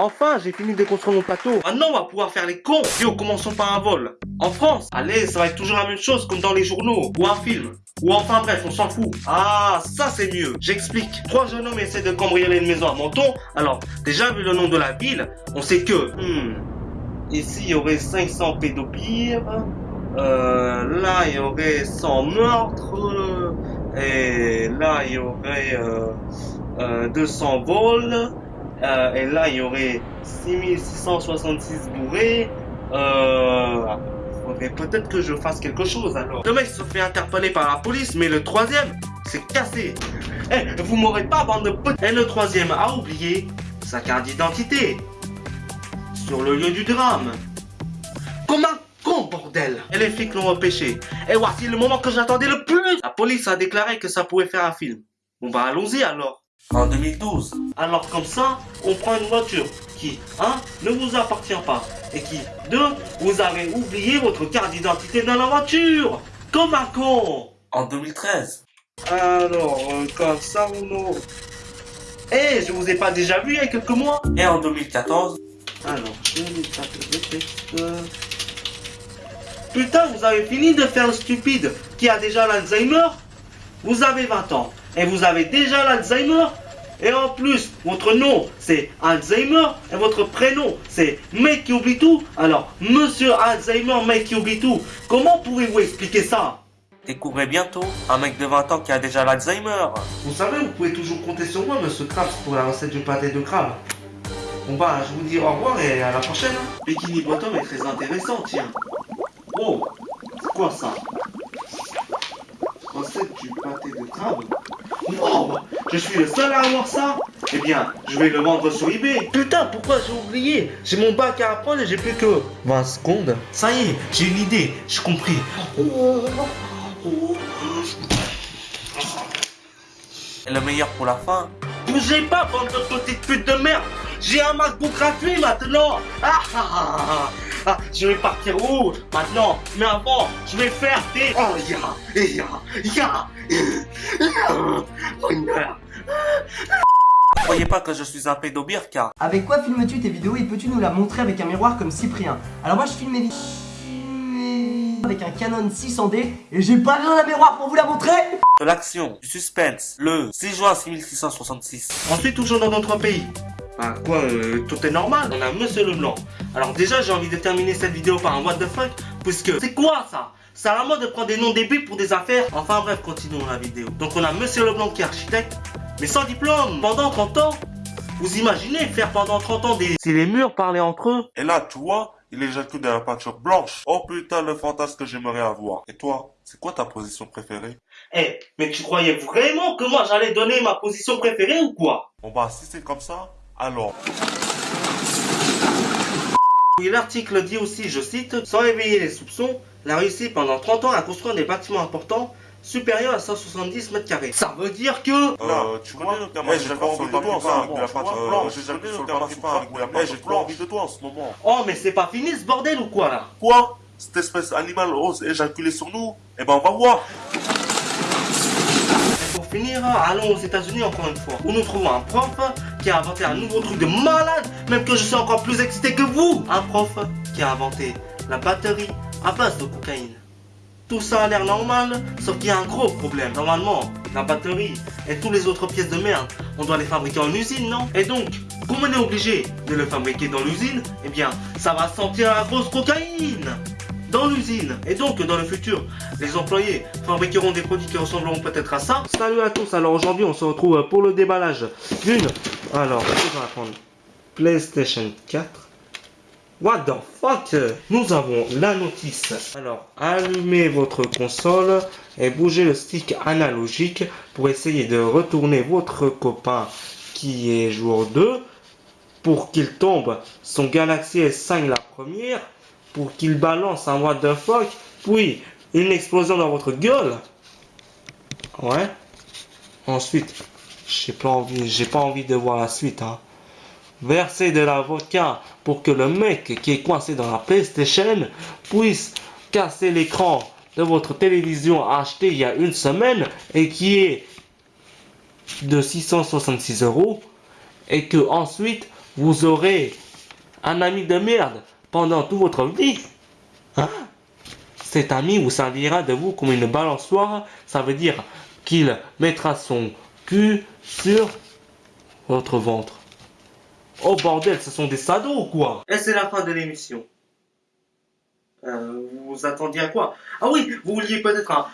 Enfin, j'ai fini de construire mon plateau. Maintenant, on va pouvoir faire les cons. Yo, commençons par un vol. En France, allez, ça va être toujours la même chose comme dans les journaux ou un film. Ou enfin bref, on s'en fout. Ah, ça c'est mieux. J'explique. Trois jeunes hommes essaient de cambrioler une maison à Menton. Alors, déjà vu le nom de la ville, on sait que... Hmm, ici, il y aurait 500 pédophiles. Euh, là, il y aurait 100 meurtres. Et là, il y aurait euh, euh, 200 vols. Euh, et là, il y aurait 6666 bourrés. Euh, faudrait peut-être que je fasse quelque chose alors. Le mec se fait interpeller par la police, mais le troisième, c'est cassé. Eh, vous m'aurez pas, bande de. Et le troisième a oublié sa carte d'identité. Sur le lieu du drame. Comme un con, bordel. Et les flics l'ont repêché. Et voici le moment que j'attendais le plus. La police a déclaré que ça pouvait faire un film. Bon bah allons-y alors. En 2012. Alors comme ça, on prend une voiture qui, un, ne vous appartient pas. Et qui, deux, vous avez oublié votre carte d'identité dans la voiture. Comme un con. En 2013. Alors, euh, comme ça, ou non Eh, je vous ai pas déjà vu il y a quelques mois Et en 2014 Alors, 2014, Putain, vous avez fini de faire le stupide qui a déjà l'Alzheimer Vous avez 20 ans et vous avez déjà l'Alzheimer et en plus, votre nom c'est Alzheimer et votre prénom c'est mec qui oublie tout. Alors, monsieur Alzheimer, mec qui oublie tout, comment pouvez-vous expliquer ça? Découvrez bientôt un mec de 20 ans qui a déjà l'Alzheimer. Vous savez, vous pouvez toujours compter sur moi, monsieur Krabs, pour la recette du pâté de crabe. Bon bah, je vous dis au revoir et à la prochaine. Bikini Bottom est très intéressant, tiens. Oh, c'est quoi ça? Recette du pâté de crabe Oh, je suis le seul à avoir ça Eh bien, je vais le vendre sur eBay. Putain, pourquoi j'ai oublié? J'ai mon bac à apprendre et j'ai plus que 20 secondes. Ça y est, j'ai une idée, j'ai compris. Et le meilleur pour la fin? Bougez pas, bande de petites putes de merde J'ai un MacBook gratuit maintenant ah, ah, ah, ah, je vais partir où maintenant? Mais avant, je vais faire des... Oh, ya, ya, ya, Croyez pas que je suis un pédobire car... Avec quoi filmes-tu tes vidéos et peux-tu nous la montrer avec un miroir comme Cyprien? Alors moi je filme mes vidéos avec un Canon 600D et j'ai pas besoin d'un miroir pour vous la montrer. De l'action, du suspense, le 6 juin 6666. Ensuite toujours dans notre pays. Bah quoi, euh, tout est normal, on a Monsieur Leblanc. Alors déjà j'ai envie de terminer cette vidéo par un what the fuck, puisque c'est quoi ça? C'est à la mode de prendre des noms débiles pour des affaires. Enfin bref, continuons la vidéo. Donc on a Monsieur Leblanc qui est architecte, mais sans diplôme, pendant 30 ans. Vous imaginez faire pendant 30 ans des... Si les murs parlaient entre eux Et là, tu vois, il éjacule de la peinture blanche. Oh putain, le fantasme que j'aimerais avoir. Et toi, c'est quoi ta position préférée? Eh, mais tu croyais vraiment que moi j'allais donner ma position préférée ou quoi? Bon bah, si c'est comme ça, alors... L'article dit aussi, je cite, sans réveiller les soupçons, la Russie pendant 30 ans a construit des bâtiments importants supérieurs à 170 mètres carrés. Ça veut dire que... Euh, tu connais le terme j'ai pas envie de toi, de la peinture J'ai jamais le terme j'ai pas envie de toi en ce moment. Oh, mais c'est pas fini ce bordel ou quoi là? Quoi? Cette espèce animale ose éjaculer sur nous? Eh ben on va voir. Pour finir, allons aux États-Unis encore une fois, où nous trouvons un prof qui a inventé un nouveau truc de malade, même que je suis encore plus excité que vous. Un prof qui a inventé la batterie à base de cocaïne. Tout ça a l'air normal, sauf qu'il y a un gros problème. Normalement, la batterie et toutes les autres pièces de merde, on doit les fabriquer en usine, non? Et donc, comme on est obligé de le fabriquer dans l'usine, eh bien, ça va sentir la grosse cocaïne dans l'usine. Et donc, dans le futur, les employés fabriqueront des produits qui ressembleront peut-être à ça. Salut à tous, alors aujourd'hui, on se retrouve pour le déballage d'une... Alors, on va prendre PlayStation 4. What the fuck? Nous avons la notice. Alors, allumez votre console et bougez le stick analogique pour essayer de retourner votre copain qui est jour 2 pour qu'il tombe son Galaxy S5 la première pour qu'il balance un fuck puis une explosion dans votre gueule. Ouais. Ensuite, j'ai pas envie, j'ai pas envie de voir la suite, hein. Verser de la vodka pour que le mec qui est coincé dans la PlayStation puisse casser l'écran de votre télévision acheté il y a une semaine et qui est de 666 euros et que ensuite vous aurez un ami de merde pendant toute votre vie. Hein? Cet ami vous servira de vous comme une balançoire. Ça veut dire qu'il mettra son cul sur votre ventre. Oh bordel, ce sont des sados ou quoi? Et c'est la fin de l'émission. Euh, vous attendiez à quoi? Ah oui, vous vouliez peut-être un...